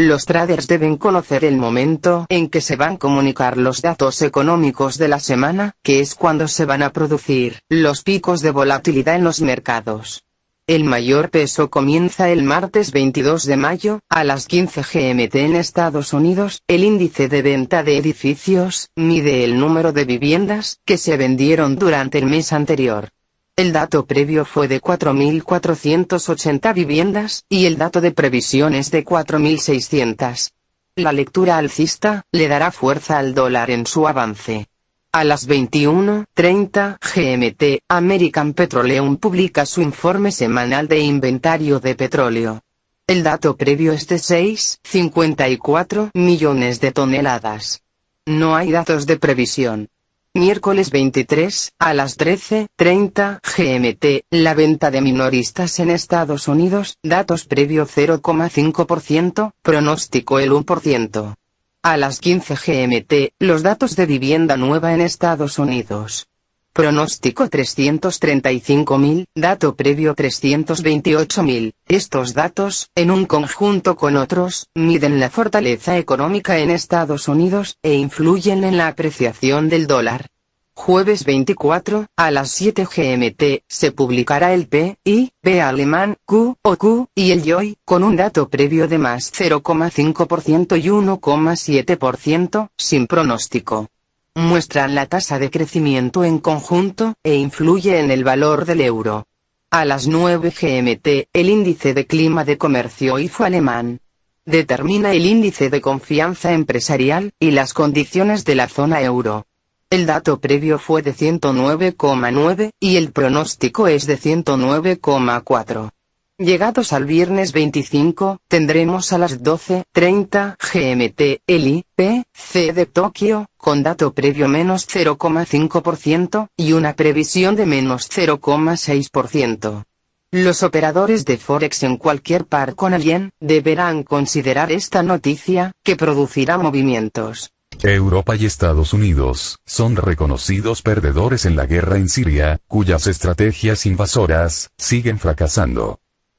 Los traders deben conocer el momento en que se van a comunicar los datos económicos de la semana, que es cuando se van a producir los picos de volatilidad en los mercados. El mayor peso comienza el martes 22 de mayo, a las 15 GMT en Estados Unidos. El índice de venta de edificios mide el número de viviendas que se vendieron durante el mes anterior. El dato previo fue de 4.480 viviendas, y el dato de previsión es de 4.600. La lectura alcista, le dará fuerza al dólar en su avance. A las 21:30 GMT, American Petroleum publica su informe semanal de inventario de petróleo. El dato previo es de 6,54 millones de toneladas. No hay datos de previsión. Miércoles 23, a las 13.30 GMT, la venta de minoristas en Estados Unidos, datos previo 0,5%, pronóstico el 1%. A las 15 GMT, los datos de vivienda nueva en Estados Unidos. Pronóstico 335.000, dato previo 328.000. Estos datos, en un conjunto con otros, miden la fortaleza económica en Estados Unidos, e influyen en la apreciación del dólar. Jueves 24, a las 7 GMT, se publicará el P, I, P alemán, Q, o Q, y el YOI, con un dato previo de más 0,5% y 1,7%, sin pronóstico muestran la tasa de crecimiento en conjunto, e influye en el valor del euro. A las 9 GMT, el índice de clima de comercio IFO alemán determina el índice de confianza empresarial, y las condiciones de la zona euro. El dato previo fue de 109,9, y el pronóstico es de 109,4. Llegados al viernes 25, tendremos a las 12.30 GMT el IPC de Tokio, con dato previo menos 0,5%, y una previsión de menos 0,6%. Los operadores de Forex en cualquier par con alguien, deberán considerar esta noticia, que producirá movimientos. Europa y Estados Unidos son reconocidos perdedores en la guerra en Siria, cuyas estrategias invasoras siguen fracasando.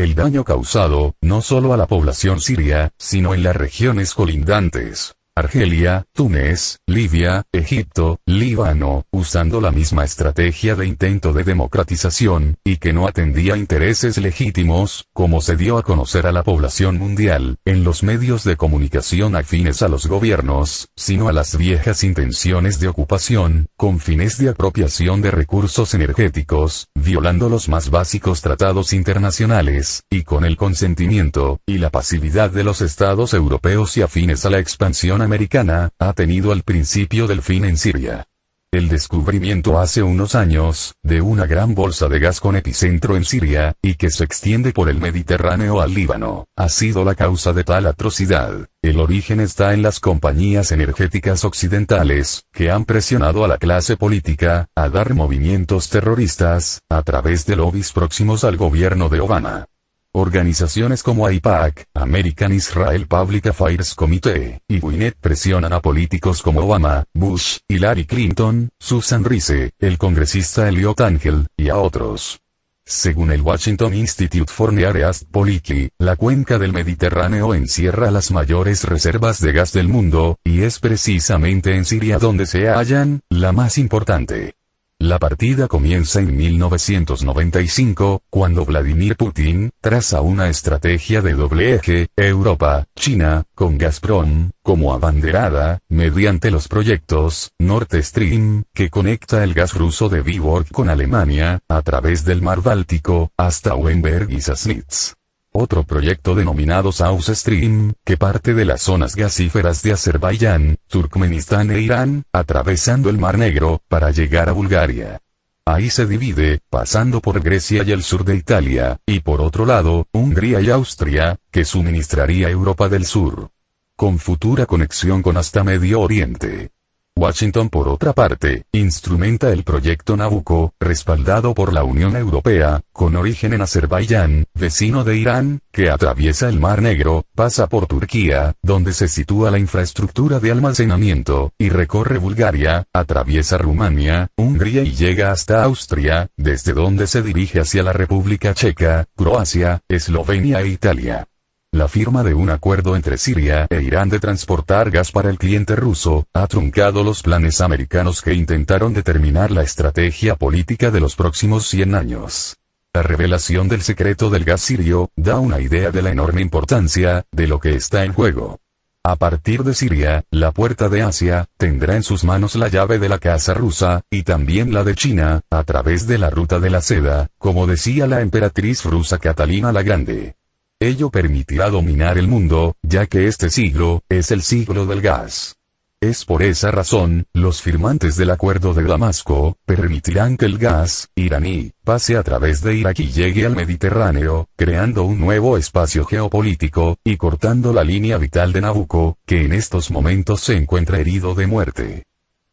El daño causado, no solo a la población siria, sino en las regiones colindantes, Argelia, Túnez, Libia, Egipto, Líbano, usando la misma estrategia de intento de democratización, y que no atendía intereses legítimos, como se dio a conocer a la población mundial, en los medios de comunicación afines a los gobiernos, sino a las viejas intenciones de ocupación, con fines de apropiación de recursos energéticos, violando los más básicos tratados internacionales, y con el consentimiento, y la pasividad de los estados europeos y afines a la expansión americana, ha tenido al principio del fin en Siria. El descubrimiento hace unos años, de una gran bolsa de gas con epicentro en Siria, y que se extiende por el Mediterráneo al Líbano, ha sido la causa de tal atrocidad. El origen está en las compañías energéticas occidentales, que han presionado a la clase política, a dar movimientos terroristas, a través de lobbies próximos al gobierno de Obama. Organizaciones como AIPAC, American Israel Public Affairs Committee, y WINET presionan a políticos como Obama, Bush, Hillary Clinton, Susan Rice, el congresista Elliot Angel, y a otros. Según el Washington Institute for Near East Policy, la cuenca del Mediterráneo encierra las mayores reservas de gas del mundo, y es precisamente en Siria donde se hallan, la más importante. La partida comienza en 1995, cuando Vladimir Putin, traza una estrategia de doble eje, Europa, China, con Gazprom, como abanderada, mediante los proyectos, Nord Stream, que conecta el gas ruso de Viborg con Alemania, a través del mar Báltico, hasta Weinberg y Sassnitz. Otro proyecto denominado South Stream, que parte de las zonas gasíferas de Azerbaiyán, Turkmenistán e Irán, atravesando el Mar Negro, para llegar a Bulgaria. Ahí se divide, pasando por Grecia y el sur de Italia, y por otro lado, Hungría y Austria, que suministraría Europa del Sur. Con futura conexión con hasta Medio Oriente. Washington por otra parte, instrumenta el proyecto Nabucco, respaldado por la Unión Europea, con origen en Azerbaiyán, vecino de Irán, que atraviesa el Mar Negro, pasa por Turquía, donde se sitúa la infraestructura de almacenamiento, y recorre Bulgaria, atraviesa Rumania, Hungría y llega hasta Austria, desde donde se dirige hacia la República Checa, Croacia, Eslovenia e Italia. La firma de un acuerdo entre Siria e Irán de transportar gas para el cliente ruso, ha truncado los planes americanos que intentaron determinar la estrategia política de los próximos 100 años. La revelación del secreto del gas sirio, da una idea de la enorme importancia, de lo que está en juego. A partir de Siria, la puerta de Asia, tendrá en sus manos la llave de la casa rusa, y también la de China, a través de la ruta de la seda, como decía la emperatriz rusa Catalina la Grande. Ello permitirá dominar el mundo, ya que este siglo, es el siglo del gas. Es por esa razón, los firmantes del Acuerdo de Damasco, permitirán que el gas, iraní, pase a través de Irak y llegue al Mediterráneo, creando un nuevo espacio geopolítico, y cortando la línea vital de Nabucco, que en estos momentos se encuentra herido de muerte.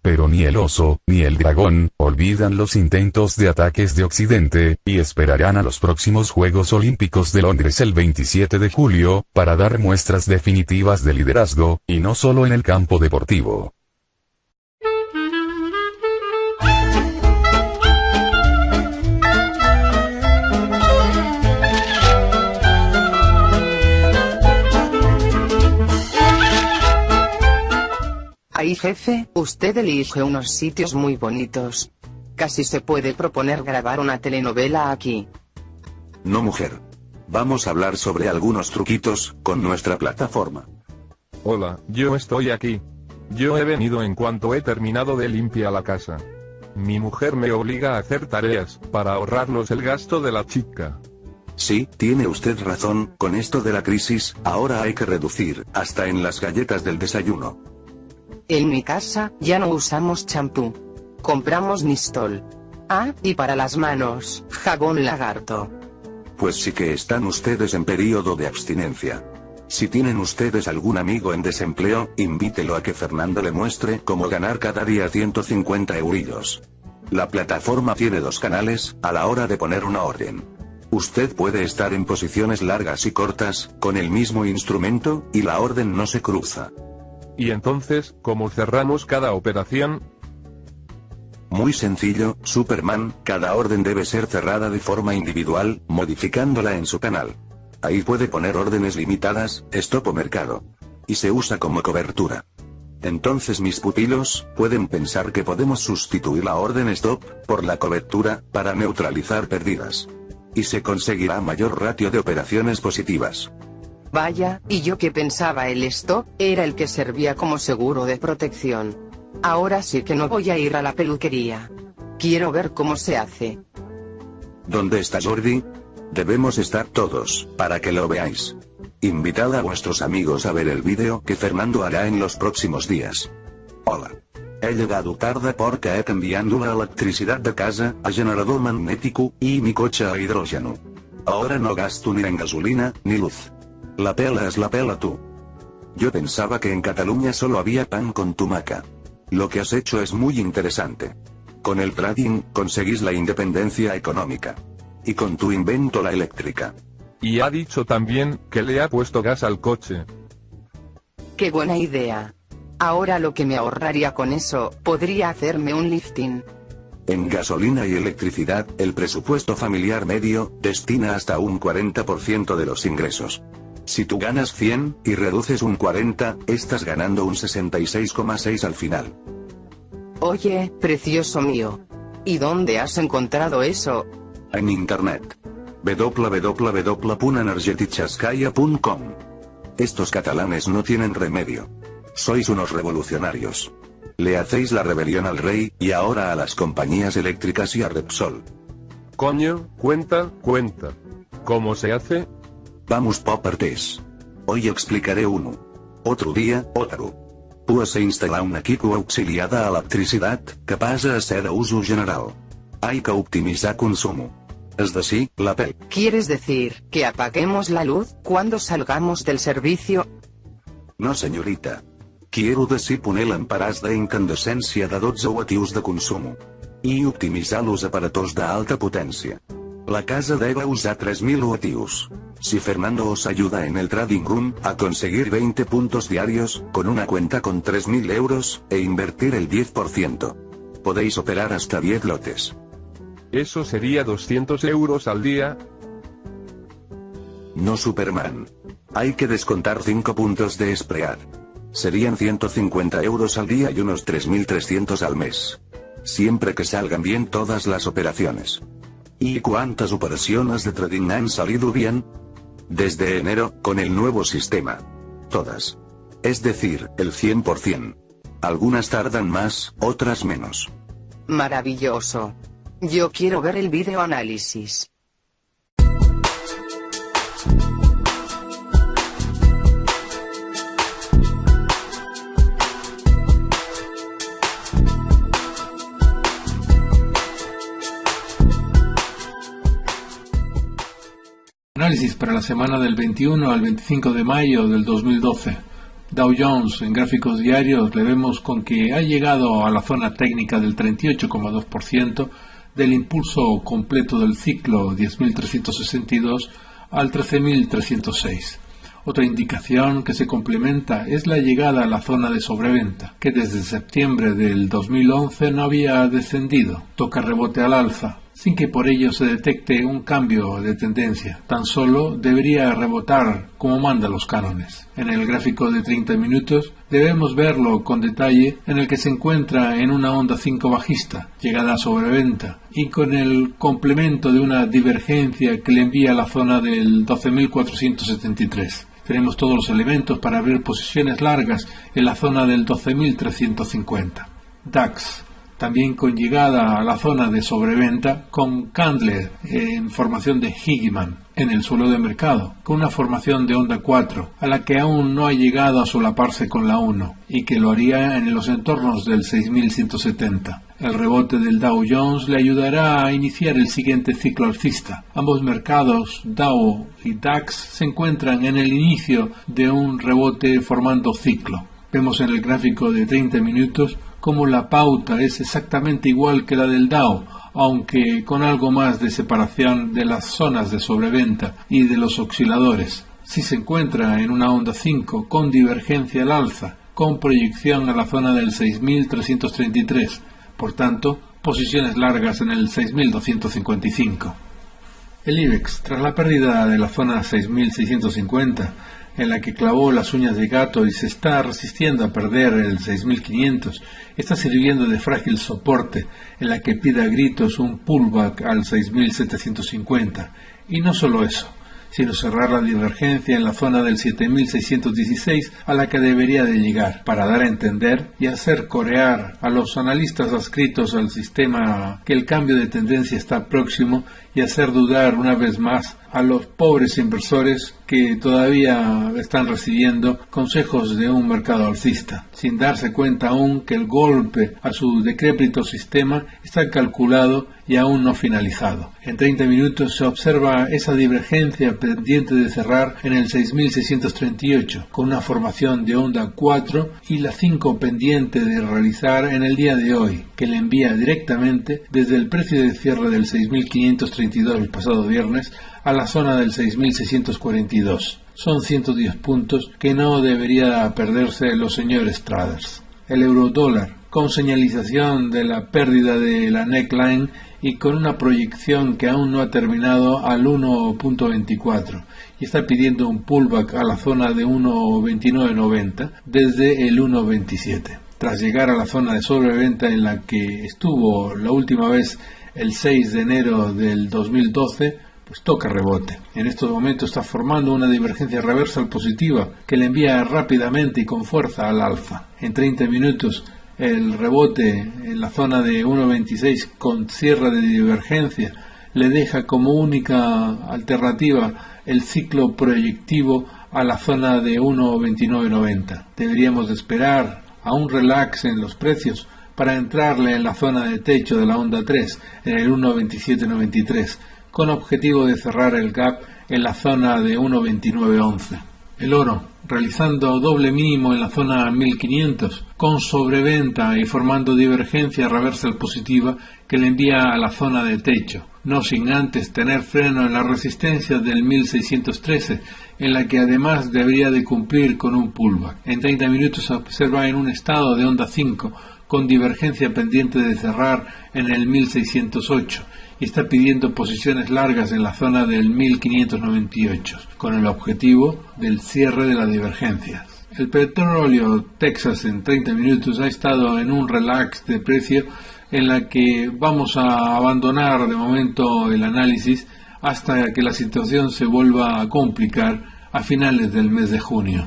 Pero ni el oso, ni el dragón, olvidan los intentos de ataques de Occidente, y esperarán a los próximos Juegos Olímpicos de Londres el 27 de julio, para dar muestras definitivas de liderazgo, y no solo en el campo deportivo. Ahí jefe, usted elige unos sitios muy bonitos. Casi se puede proponer grabar una telenovela aquí. No mujer. Vamos a hablar sobre algunos truquitos, con nuestra plataforma. Hola, yo estoy aquí. Yo he venido en cuanto he terminado de limpiar la casa. Mi mujer me obliga a hacer tareas, para ahorrarnos el gasto de la chica. Sí, tiene usted razón, con esto de la crisis, ahora hay que reducir, hasta en las galletas del desayuno. En mi casa, ya no usamos champú. Compramos Nistol. Ah, y para las manos, jabón lagarto. Pues sí que están ustedes en periodo de abstinencia. Si tienen ustedes algún amigo en desempleo, invítelo a que Fernando le muestre cómo ganar cada día 150 eurillos. La plataforma tiene dos canales, a la hora de poner una orden. Usted puede estar en posiciones largas y cortas, con el mismo instrumento, y la orden no se cruza. Y entonces, ¿cómo cerramos cada operación? Muy sencillo, Superman, cada orden debe ser cerrada de forma individual, modificándola en su canal. Ahí puede poner órdenes limitadas, stop o mercado. Y se usa como cobertura. Entonces mis pupilos, pueden pensar que podemos sustituir la orden stop, por la cobertura, para neutralizar pérdidas. Y se conseguirá mayor ratio de operaciones positivas. Vaya, y yo que pensaba el stop, era el que servía como seguro de protección. Ahora sí que no voy a ir a la peluquería. Quiero ver cómo se hace. ¿Dónde está Jordi? Debemos estar todos, para que lo veáis. Invitad a vuestros amigos a ver el vídeo que Fernando hará en los próximos días. Hola. He llegado tarde porque he cambiado la electricidad de casa a generador magnético y mi coche a hidrógeno. Ahora no gasto ni en gasolina, ni luz. La pela es la pela tú. Yo pensaba que en Cataluña solo había pan con tumaca. Lo que has hecho es muy interesante. Con el trading, conseguís la independencia económica. Y con tu invento la eléctrica. Y ha dicho también, que le ha puesto gas al coche. Qué buena idea. Ahora lo que me ahorraría con eso, podría hacerme un lifting. En gasolina y electricidad, el presupuesto familiar medio, destina hasta un 40% de los ingresos. Si tú ganas 100, y reduces un 40, estás ganando un 66,6 al final. Oye, precioso mío. ¿Y dónde has encontrado eso? En internet. www.energetichaskaya.com Estos catalanes no tienen remedio. Sois unos revolucionarios. Le hacéis la rebelión al rey, y ahora a las compañías eléctricas y a Repsol. Coño, cuenta, cuenta. ¿Cómo se hace? Vamos por partes. Hoy explicaré uno. Otro día, otro. Pues se instala un equipo auxiliada a electricidad, que pasa a ser de uso general. Hay que optimizar consumo. Es decir, la PEL. ¿Quieres decir, que apaguemos la luz, cuando salgamos del servicio? No señorita. Quiero decir poner lámpares d'incandescència de 12 watius de consumo. I optimitzar los aparatos d'alta potència. La casa debe usar 3000 watius. Si Fernando os ayuda en el trading room, a conseguir 20 puntos diarios, con una cuenta con 3000 euros, e invertir el 10%. Podéis operar hasta 10 lotes. Eso sería 200 euros al día. No Superman. Hay que descontar 5 puntos de spread. Serían 150 euros al día y unos 3.300 al mes. Siempre que salgan bien todas las operaciones. ¿Y cuántas operaciones de trading han salido bien? Desde enero, con el nuevo sistema. Todas. Es decir, el 100%. Algunas tardan más, otras menos. Maravilloso. Yo quiero ver el video análisis. Para la semana del 21 al 25 de mayo del 2012. Dow Jones en gráficos diarios le vemos con que ha llegado a la zona técnica del 38,2% del impulso completo del ciclo 10.362 al 13.306. Otra indicación que se complementa es la llegada a la zona de sobreventa, que desde septiembre del 2011 no había descendido. Toca rebote al alza, sin que por ello se detecte un cambio de tendencia. Tan solo debería rebotar como manda los cánones. En el gráfico de 30 minutos debemos verlo con detalle en el que se encuentra en una onda 5 bajista, llegada a sobreventa, y con el complemento de una divergencia que le envía a la zona del 12.473. Tenemos todos los elementos para abrir posiciones largas en la zona del 12.350. DAX también con llegada a la zona de sobreventa con Candler en formación de Higman en el suelo de mercado, con una formación de onda 4, a la que aún no ha llegado a solaparse con la 1, y que lo haría en los entornos del 6170. El rebote del Dow Jones le ayudará a iniciar el siguiente ciclo alcista. Ambos mercados, Dow y DAX, se encuentran en el inicio de un rebote formando ciclo. Vemos en el gráfico de 30 minutos como la pauta es exactamente igual que la del DAO, aunque con algo más de separación de las zonas de sobreventa y de los osciladores. Si se encuentra en una onda 5 con divergencia al alza, con proyección a la zona del 6333, por tanto, posiciones largas en el 6255. El IBEX, tras la pérdida de la zona 6650, en la que clavó las uñas de gato y se está resistiendo a perder el 6500, está sirviendo de frágil soporte en la que pida gritos un pullback al 6750. Y no solo eso, sino cerrar la divergencia en la zona del 7616 a la que debería de llegar, para dar a entender y hacer corear a los analistas adscritos al sistema que el cambio de tendencia está próximo y hacer dudar una vez más a los pobres inversores que todavía están recibiendo consejos de un mercado alcista, sin darse cuenta aún que el golpe a su decrépito sistema está calculado y aún no finalizado. En 30 minutos se observa esa divergencia pendiente de cerrar en el 6638, con una formación de onda 4 y la 5 pendiente de realizar en el día de hoy, que le envía directamente desde el precio de cierre del 6532 el pasado viernes a la zona del 6.642. Son 110 puntos que no debería perderse los señores traders. El euro dólar, con señalización de la pérdida de la neckline y con una proyección que aún no ha terminado al 1.24 y está pidiendo un pullback a la zona de 1.2990 desde el 1.27. Tras llegar a la zona de sobreventa en la que estuvo la última vez el 6 de enero del 2012, pues toca rebote. En estos momentos está formando una divergencia reversal positiva que le envía rápidamente y con fuerza al alfa. En 30 minutos el rebote en la zona de 1.26 con cierre de divergencia le deja como única alternativa el ciclo proyectivo a la zona de 1.2990. Deberíamos esperar a un relax en los precios para entrarle en la zona de techo de la onda 3 en el 1.2793 con objetivo de cerrar el gap en la zona de 1.2911. El oro, realizando doble mínimo en la zona 1500, con sobreventa y formando divergencia reversal positiva que le envía a la zona de techo, no sin antes tener freno en la resistencia del 1613, en la que además debería de cumplir con un pullback. En 30 minutos se observa en un estado de onda 5, con divergencia pendiente de cerrar en el 1608 y está pidiendo posiciones largas en la zona del 1598, con el objetivo del cierre de la divergencia. El petróleo Texas en 30 minutos ha estado en un relax de precio en la que vamos a abandonar de momento el análisis hasta que la situación se vuelva a complicar a finales del mes de junio.